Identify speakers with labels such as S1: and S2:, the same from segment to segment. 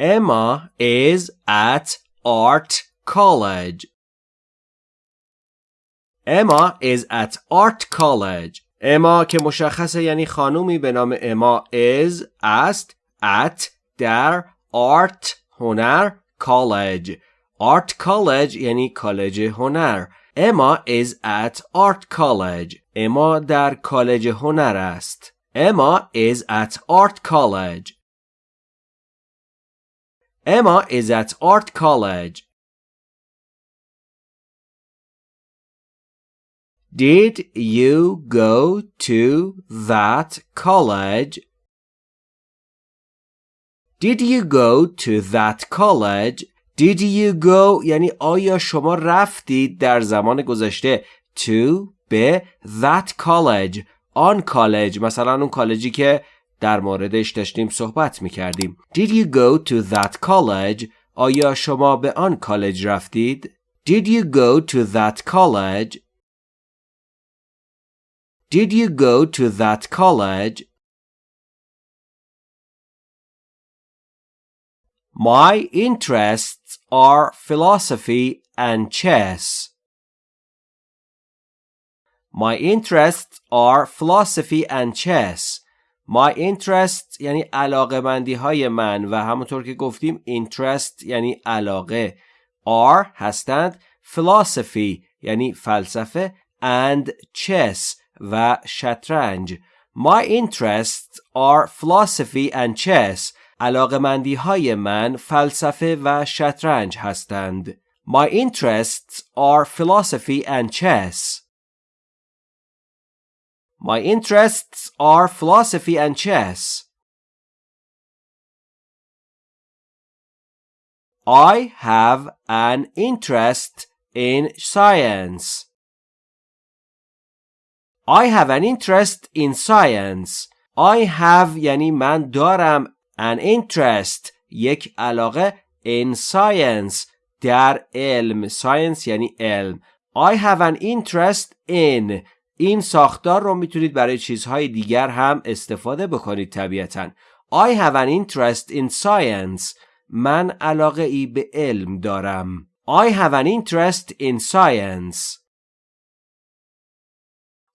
S1: Emma is at art college. Emma is at art college. اما که مشخصه یعنی خانومی به نام اما is است at در art هنر college art college یعنی کالج هنر اما is at art college اما در کالج هنر است اما is at art college اما is at art college Did you go to that college? Did you go to that college? Did you go یعنی آیا شما رفتید در زمان گذشته to به that college آن کالج مثلا اون کالجی که در موردش داشتیم صحبت می کردیم Did you go to that college آیا شما به آن کالج رفتید Did you go to that college Did you go to that college? My interests are philosophy and chess. My interests are philosophy and chess. My interests یعنی علاقه مندی های من و همونطور که گفتیم interest یعنی علاقه are هستند philosophy یعنی فلسفه and chess و شطرنج My interests are philosophy and chess علاقمندی های من فلسفه و شطرنج هستند My interests are philosophy and chess My interests are philosophy and chess I have an interest in science I have an interest in science. I have یعنی من دارم an interest یک علاقه in science در علم science یعنی علم I have an interest in این ساختار رو می‌تونید برای چیزهای دیگر هم استفاده بکنید طبیعتا I have an interest in science من علاقه ای به علم دارم I have an interest in science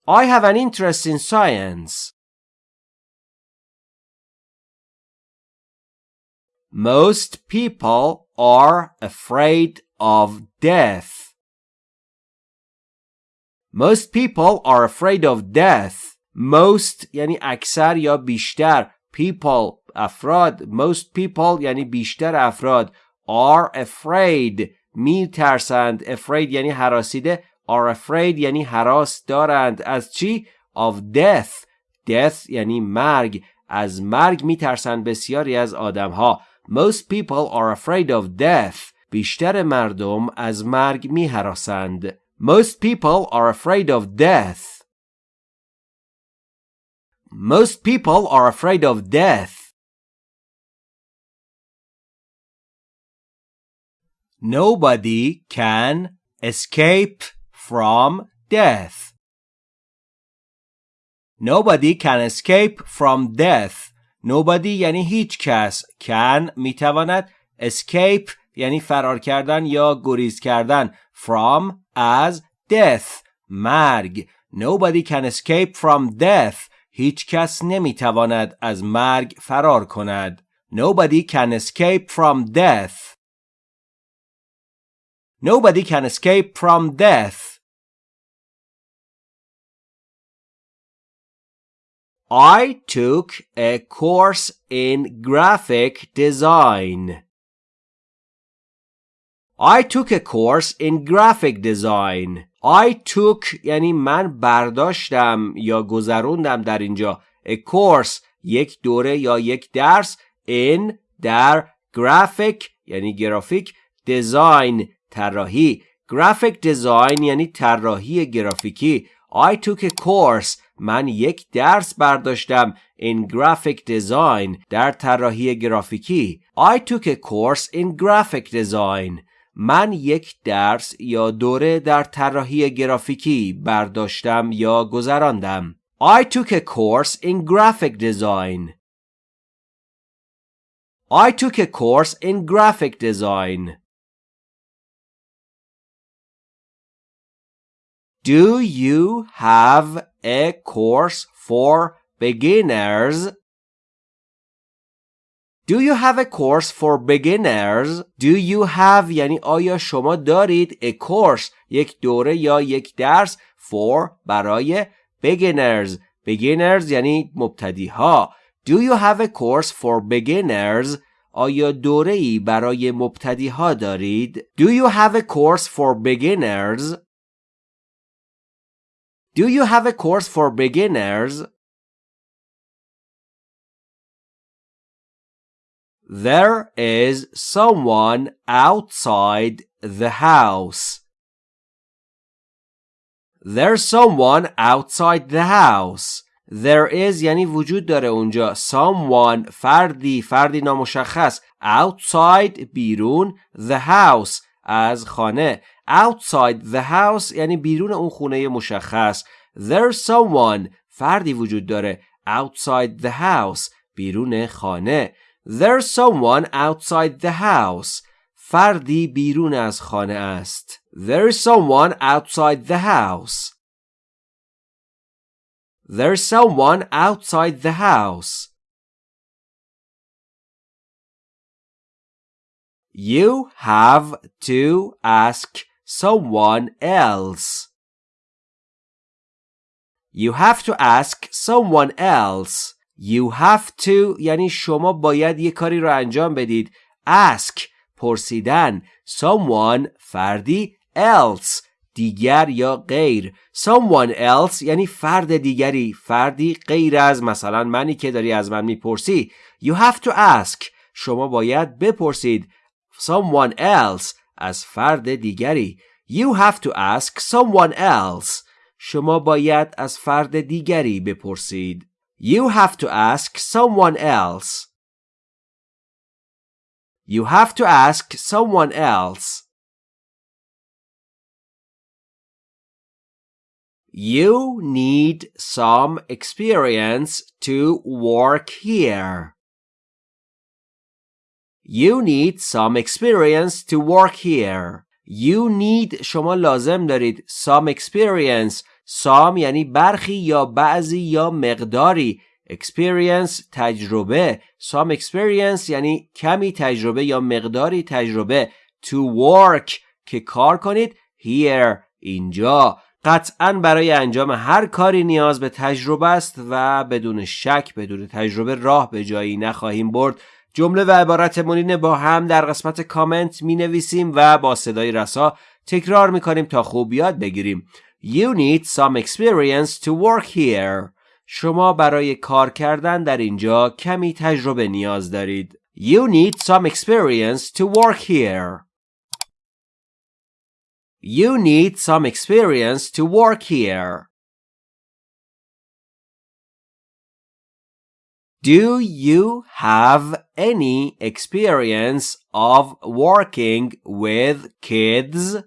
S1: I have an interest in science. Most people are afraid of death. Most people are afraid of death. Most یعنی اکثر یا بیشتر people افراد most people یعنی بیشتر افراد are afraid می ترسند afraid یعنی حراسیده are afraid یعنی حراس دارند از چی؟ of death death یعنی مرگ از مرگ میترسند بسیاری از آدم ها most people are afraid of death بیشتر مردم از مرگ میهراسند most people are afraid of death most people are afraid of death Nobody can escape from death. Nobody can escape from death. Nobody یعنی هیچ کس. Can میتواند. Escape یعنی فرار کردن یا گریز کردن. From از death. مرگ. Nobody can escape from death. هیچ کس نمی‌تواند از مرگ فرار کند. Nobody can escape from death. Nobody can escape from death. I took a course in graphic design. I took a course in graphic design. I took یعنی من برداشتم یا گذروندم در اینجا a course یک دوره یا یک درس in در graphic یعنی گرافیک design طراحی graphic design یعنی طراحی گرافیکی I took a course من یک درس برداشتم in graphic design در طراحی گرافیکی I took a course in graphic design من یک درس یا دوره در طراحی گرافیکی برداشتم یا گذراندم I took a course in graphic design I took a course in graphic design. Do you have a course for beginners? Do you have a course for beginners? Do you have یعنی آیا شما دارید a course یک دوره یا یک درس for برای beginners beginners یعنی مبتدی ها Do you have a course for beginners? آیا دوره ای برای مبتدی ها دارید؟ Do you have a course for beginners? Do you have a course for beginners? There is someone outside the house. There's someone outside the house. There is یعنی وجود داره اونجا someone فردی فردی نامشخص outside بیرون the house از خانه outside the house یعنی بیرون اون خونه مشخص there's someone فردی وجود داره outside the house بیرون خانه there's someone outside the house فردی بیرون از خانه است there's someone outside the house there's someone outside the house You have to ask someone else. You have to ask someone else. You have to یعنی شما باید یه کاری رو انجام بدید. Ask پرسیدن. Someone فردی. Else دیگر یا غیر. Someone else یعنی فرد دیگری. فردی غیر از مثلا منی که داری از من می‌پرسی. You have to ask. شما باید بپرسید. Someone else از فرد دیگری. You have to ask someone else. شما باید از فرد دیگری بپرسید. You have to ask someone else You have to ask someone else You need some experience to work here. You need some experience to work here. You need شما لازم دارید some experience some یعنی برخی یا بعضی یا مقداری. Experience تجربه. Some experience یعنی کمی تجربه یا مقداری تجربه. To work که کار کنید. Here اینجا. قطعا برای انجام هر کاری نیاز به تجربه است و بدون شک بدون تجربه راه به جایی نخواهیم برد. جمله و عبارت با هم در قسمت کامنت می نویسیم و با صدای رسا تکرار می کنیم تا خوب یاد بگیریم. You need some experience to work here. شما برای کار کردن در اینجا کمی تجربه نیاز دارید. You need some experience to work here. You need some experience to work here. Do you have any experience of working with kids?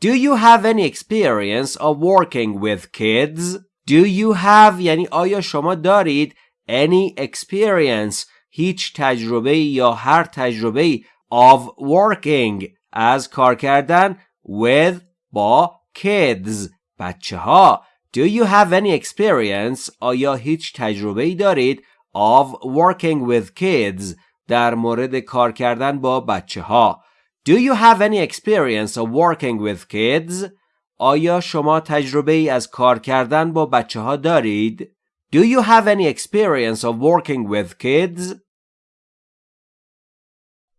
S1: Do you have any experience of working with kids? Do you have یعنی آیا شما دارید any experience هیچ تجربه یا هر تجربه of working از کار کردن with با kids بچه ها Do you have any experience آیا هیچ تجربه ای دارید of working with kids در مورد کار کردن با بچه ها Do you have any experience of working with kids آیا شما تجربه ای از کار کردن با بچه ها دارید Do you have any experience of working with kids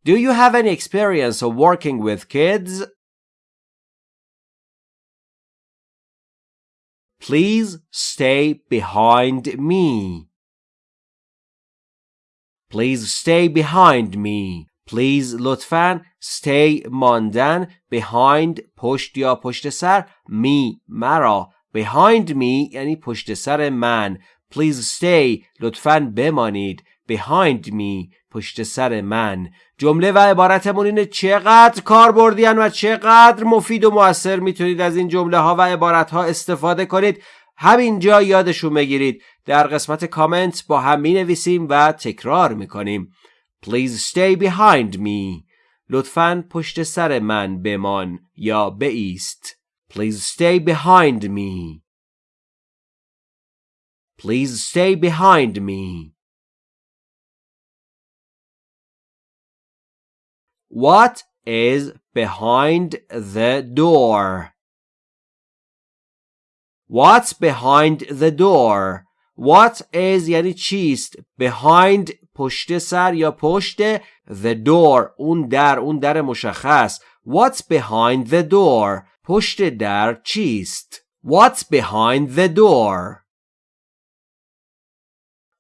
S1: Do you have any experience of working with kids Please stay behind me. Please stay behind me. Please لطفاً stay ماندن behind پشت یا پشت سر me مرا. Behind me یعنی پشت سر من. Please stay لطفاً بمانید. Behind me پشت سر من. جمله و عبارتمون اینه چقدر کار بردین و چقدر مفید و موثر می‌تونید از این جمله ها و عبارت ها استفاده کنید. همینجا یادشون بگیرید. در قسمت کامنت با هم می نویسیم و تکرار می کنیم Please stay behind me لطفا پشت سر من بمان یا بایست Please stay behind me Please stay behind me What is behind the door? What's behind the door? What is یعنی چیست behind پشت سر یا پشت the door اون در اون در مشخص What's behind the door پشت در چیست What's behind the door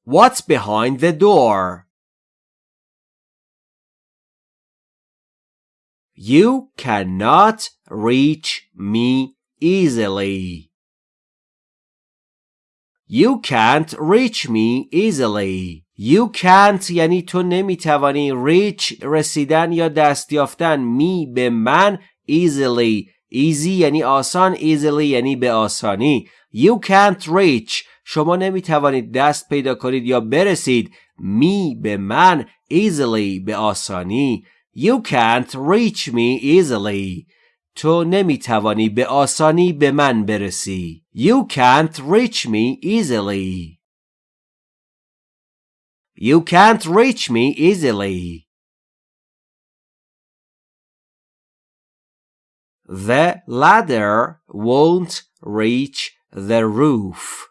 S1: What's behind the door You cannot reach me easily You can't reach me easily. You can't یعنی تو نمی‌توانی reach رسیدن یا دست یافتن. می به من easily. Easy یعنی آسان. Easily یعنی به آسانی. You can't reach. شما نمی‌توانید دست پیدا کنید یا برسید. می به من easily. به آسانی. You can't reach me easily. تو نمی‌توانی به آسانی به من برسی. You can't reach me easily. You can't reach me easily. The ladder won't reach the roof.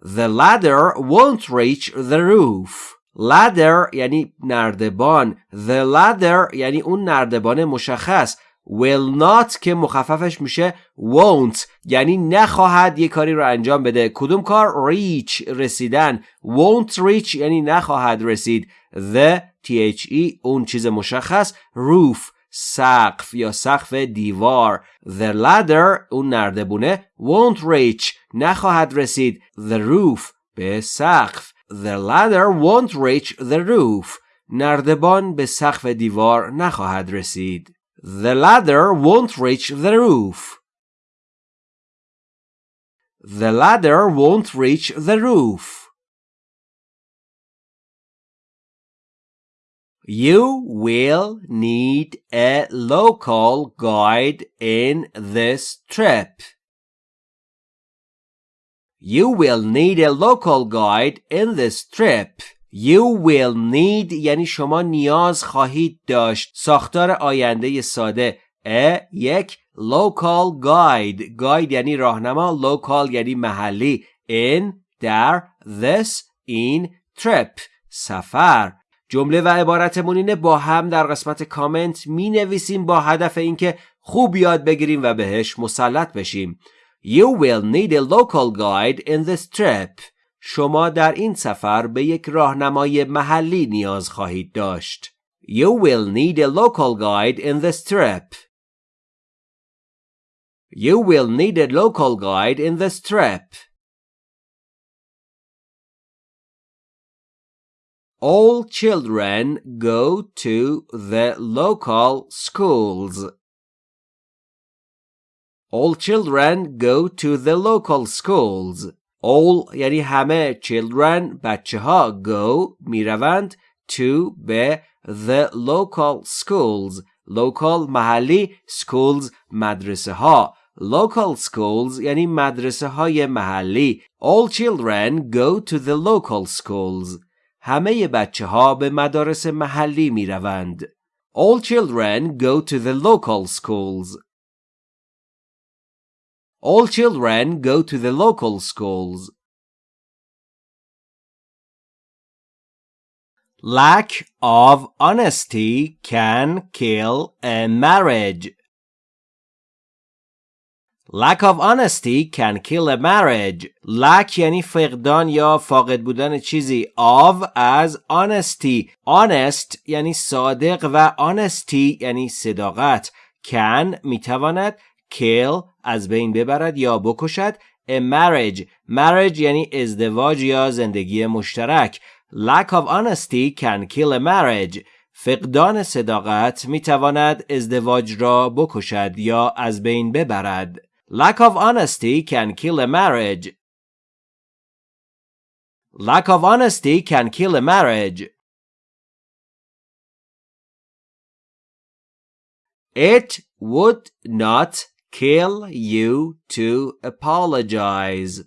S1: The ladder won't reach the roof. ladder یعنی نردبان the ladder یعنی اون نردبان مشخص will not که مخففش میشه won't یعنی نخواهد یه کاری رو انجام بده. کدوم کار؟ reach رسیدن. won't reach یعنی نخواهد رسید. the the اون چیز مشخص. roof سقف یا سقف دیوار. the ladder اون نردبونه. won't reach نخواهد رسید. the roof به سقف. The ladder won't reach the roof. نردبان به سقف دیوار نخواهد رسید. The ladder won't reach the roof. The ladder won't reach the roof. You will need a local guide in this trip. You will need a local guide in this trip. You will need یعنی شما نیاز خواهید داشت. ساختار آینده ساده. A یک local guide. Guide یعنی راهنما local یعنی محلی. In در this in trip سفر. جمله و عبارتمون اینه با هم در قسمت کامنت می نویسیم با هدف اینکه خوب یاد بگیریم و بهش مسلط بشیم. You will need a local guide in this trip. شما در این سفر به یک راهنمای محلی نیاز خواهید داشت. You will need a local guide in this trip. You will need a local guide in this trip. All children go to the local schools. All children go to the local schools. All یعنی همه children بچه ها go می‌روند to به the local schools local محلی schools مدرسه ها local schools یعنی مدرسه های محلی all children go to the local schools همه بچه ها به مدارس محلی می روند. All children go to the local schools. All children go to the local schools. Lack of honesty can kill a marriage. Lack of honesty can kill a marriage. Lack یعنی فقدان یا فاقد بودن چیزی. Of از honesty. Honest یعنی صادق و honesty یعنی صداقت. Can میتواند kill از بین ببرد یا بکشد a marriage marriage یعنی ازدواج یا زندگی مشترک lack of honesty can kill a marriage فقدان صداقت می تواند ازدواج را بکشد یا از بین ببرد lack of honesty can kill a marriage Lack of honesty can kill a marriage. It would not kill you to apologize.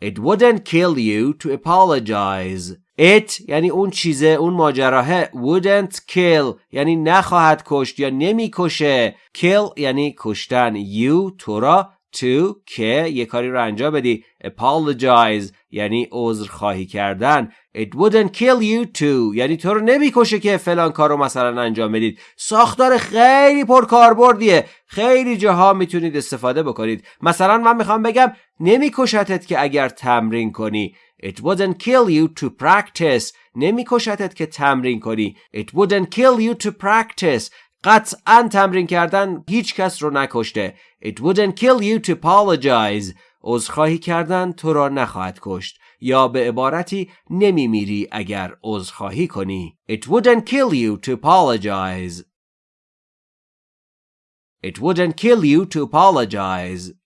S1: It wouldn't kill you to apologize. It یعنی اون چیزه اون ماجراهه wouldn't kill یعنی نخواهد کشت یا نمی‌کشه kill یعنی کشتن you تو را to که یه کاری رو انجام بدی apologize یعنی عذر خواهی کردن. It wouldn't kill you to یعنی تو رو نمی‌کشه که فلان کار رو مثلا انجام بدید. ساختار خیلی پرکاربردیه. خیلی جاها می‌تونید استفاده بکنید. مثلا من می‌خوام بگم نمیکشتت که اگر تمرین کنی. It wouldn't kill you to practice. نمیکشتت که تمرین کنی. It wouldn't kill you to practice. قطعا تمرین کردن هیچ کس رو نکشته. It wouldn't kill you to apologize. عذرخواهی کردن تو را نخواهد کشت. یا به عبارتی نمیمیری اگر عذرخواهی کنی. It wouldn't kill you to apologize. It wouldn't kill you to apologize.